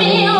trang